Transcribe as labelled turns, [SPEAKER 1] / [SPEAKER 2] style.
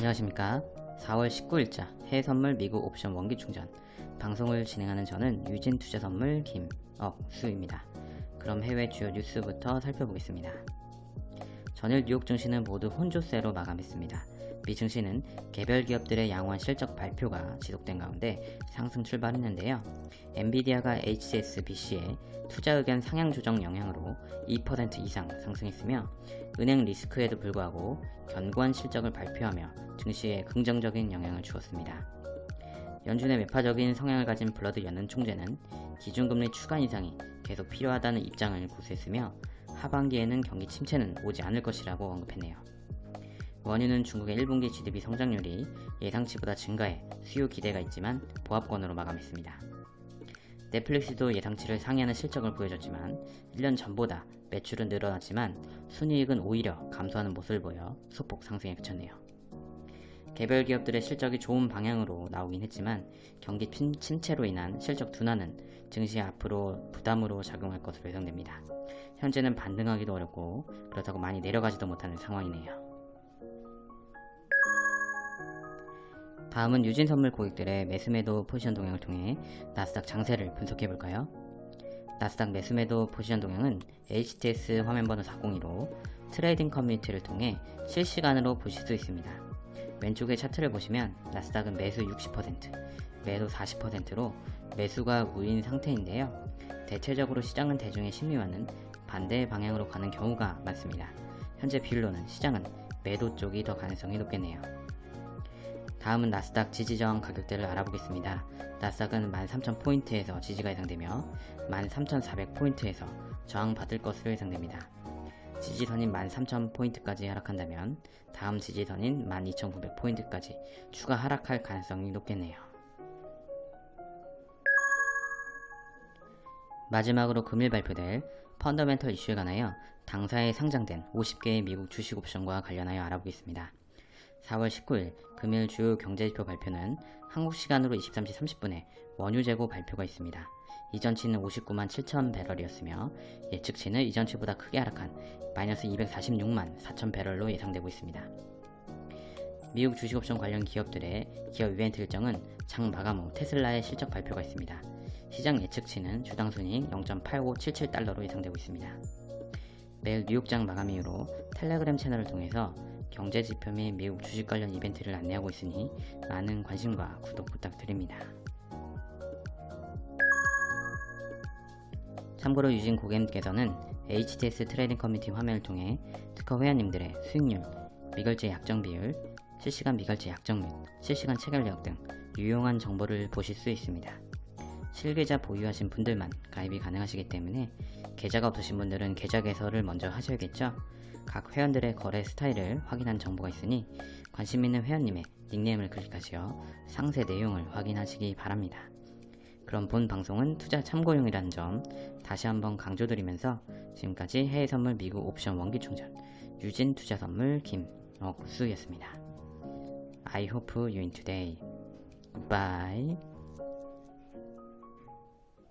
[SPEAKER 1] 안녕하십니까. 4월 19일자 해외선물 미국 옵션 원기 충전. 방송을 진행하는 저는 유진투자선물 김억수입니다. 그럼 해외 주요 뉴스부터 살펴보겠습니다. 전일 뉴욕 증시는 모두 혼조세로 마감했습니다 미 증시는 개별 기업들의 양호한 실적 발표가 지속된 가운데 상승 출발했는데요. 엔비디아가 HSBC의 투자 의견 상향 조정 영향으로 2% 이상 상승했으며 은행 리스크에도 불구하고 견고한 실적을 발표하며 증시에 긍정적인 영향을 주었습니다. 연준의 매파적인 성향을 가진 블러드 연은 총재는 기준금리 추가 인상이 계속 필요하다는 입장을 고수했으며 하반기에는 경기 침체는 오지 않을 것이라고 언급했네요. 원유는 중국의 1분기 GDP 성장률이 예상치보다 증가해 수요 기대가 있지만 보합권으로 마감했습니다. 넷플릭스도 예상치를 상회하는 실적을 보여줬지만 1년 전보다 매출은 늘어났지만 순이익은 오히려 감소하는 모습을 보여 소폭 상승에 그쳤네요. 개별 기업들의 실적이 좋은 방향으로 나오긴 했지만 경기 침체로 인한 실적 둔화는 증시에 앞으로 부담으로 작용할 것으로 예상됩니다. 현재는 반등하기도 어렵고 그렇다고 많이 내려가지도 못하는 상황이네요. 다음은 유진 선물 고객들의 매수매도 포지션 동향을 통해 나스닥 장세를 분석해볼까요? 나스닥 매수매도 포지션 동향은 HTS 화면번호 402로 trading 커뮤니티를 통해 실시간으로 보실 수 있습니다. 왼쪽의 차트를 보시면 나스닥은 매수 60%, 매도 40%로 매수가 우위인 상태인데요. 대체적으로 시장은 대중의 심리와는 반대 방향으로 가는 경우가 많습니다. 현재 비율로는 시장은 매도 쪽이 더 가능성이 높겠네요. 다음은 나스닥 지지저항 가격대를 알아보겠습니다. 나스닥은 13,000포인트에서 지지가 예상되며 13,400포인트에서 저항받을 것으로 예상됩니다. 지지선인 13,000포인트까지 하락한다면 다음 지지선인 12,900포인트까지 추가 하락할 가능성이 높겠네요. 마지막으로 금일 발표될 펀더멘털 이슈에 관하여 당사에 상장된 50개의 미국 주식 옵션과 관련하여 알아보겠습니다. 4월 19일 금일 주요 경제지표 발표는 한국 시간으로 23시 30분에 원유 재고 발표가 있습니다. 이전치는 59만 7천 배럴이었으며 예측치는 이전치보다 크게 하락한 마이너스 246만 4천 배럴로 예상되고 있습니다. 미국 주식옵션 관련 기업들의 기업 이벤트 일정은 장 마감 후 테슬라의 실적 발표가 있습니다. 시장 예측치는 주당 순이익 0.8577달러로 예상되고 있습니다. 매일 뉴욕장 마감 이후로 텔레그램 채널을 통해서 경제 지표 및 미국 주식 관련 이벤트를 안내하고 있으니 많은 관심과 구독 부탁드립니다. 참고로 유진 고객님께서는 HTS trading 커뮤니티 화면을 통해 트커 회원님들의 수익률, 미결제 약정 비율, 실시간 미결제 약정 및 실시간 체결력 등 유용한 정보를 보실 수 있습니다. 실계좌 보유하신 분들만 가입이 가능하시기 때문에 계좌가 없으신 분들은 계좌 개설을 먼저 하셔야겠죠? 각 회원들의 거래 스타일을 확인한 정보가 있으니 관심 있는 회원님의 닉네임을 클릭하시어 상세 내용을 확인하시기 바랍니다. 그럼 본 방송은 투자 참고용이라는 점 다시 한번 강조드리면서 지금까지 해외 선물 미국 옵션 원기 충전 유진 투자 선물 김억수였습니다. I hope you in today. Goodbye.